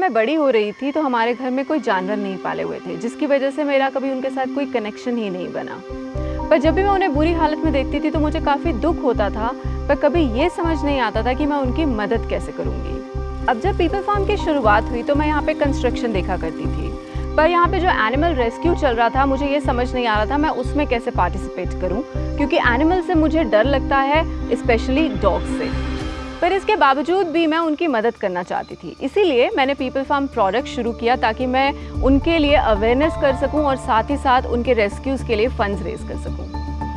मैं बड़ी हो रही थी तो हमारे घर में कोई जानवर नहीं पाले हुए थे, जिसकी वजह से मेरा कभी उनके साथ कोई कनेक्शन ही नहीं बना। पर जब भी मैं उन्हें बुरी हालत में देखती थी तो मुझे काफ़ी दुख होता था, पर कभी ये समझ नहीं आता था कि मैं उनकी मदद कैसे करूँगी। अब जब पीपल फार्म की शुरुआत हुई तो मैं यहाँ पे कंस्ट्रक्शन देखा करती थी। पर यहाँ पे जो एनिमल रेस्क्यू चल रहा था, मुझे ये समझ नहीं आ रहा था, मैं उसमें कैसे पार्टिसिपेट करूँ? क्योंकि एनिमल से मुझे डर लगता है स्पेशली डॉग से। पर इसके बावजूद भी मैं उनकी मदद करना चाहती थी। इसीलिए मैंने पीपल फार्म प्रोडक्ट शुरू किया ताकि मैं उनके लिए अवेयरनेस कर सकूँ और साथ ही साथ उनके रेस्क्यूज़ के लिए फंड्स रेज कर सकूँ।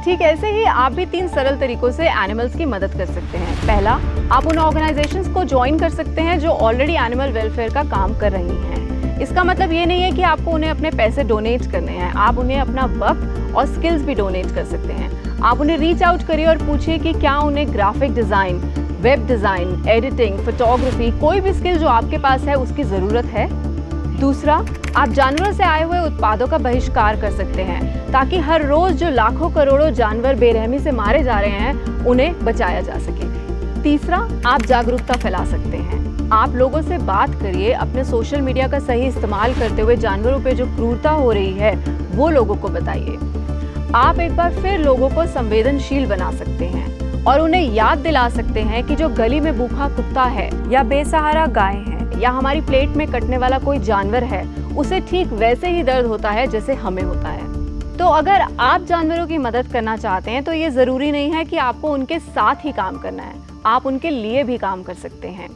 ठीक, ऐसे ही आप भी तीन सरल तरीकों से एनिमल्स की मदद कर सकते हैं। पहला, आप उन ऑर्गेनाइजेशंस को ज्वाइन कर सकते हैं जो ऑलरेडी एनिमल वेलफेयर का काम कर रही हैं। इसका मतलब ये नहीं है कि आपको उन्हें अपने पैसे डोनेट करने हैं। आप उन्हें अपना वक्त और स्किल्स भी डोनेट कर सकते हैं। आप उन्हें रीच आउट करिए और पूछिए कि क्या उन्हें graphic design web design, editing photography कोई भी स्किल जो आपके पास है, उसकी ज़रूरत है। दूसरा, आप जानवरों से आए हुए उत्पादों का बहिष्कार कर सकते हैं, ताकि हर रोज जो लाखों करोड़ों जानवर बेरहमी से मारे जा रहे हैं, उन्हें बचाया जा सके। तीसरा, आप जागरूकता फैला सकते हैं। आप लोगों से बात करिए, अपने सोशल मीडिया का सही इस्तेमाल करते हुए जानवरों पे जो क्रूरता हो रही है, वो लोगों को बताइए। आप एक बार फिर लोगों को संवेदनशील बना सकते हैं। और उन्हें याद दिला सकते हैं कि जो गली में भूखा कुत्ता है या बेसहारा गाय है या हमारी प्लेट में कटने वाला कोई जानवर है, उसे ठीक वैसे ही दर्द होता है जैसे हमें होता है। तो अगर आप जानवरों की मदद करना चाहते हैं तो ये ज़रूरी नहीं है कि आपको उनके साथ ही काम करना है। आप उनके लिए भी काम कर सकते हैं।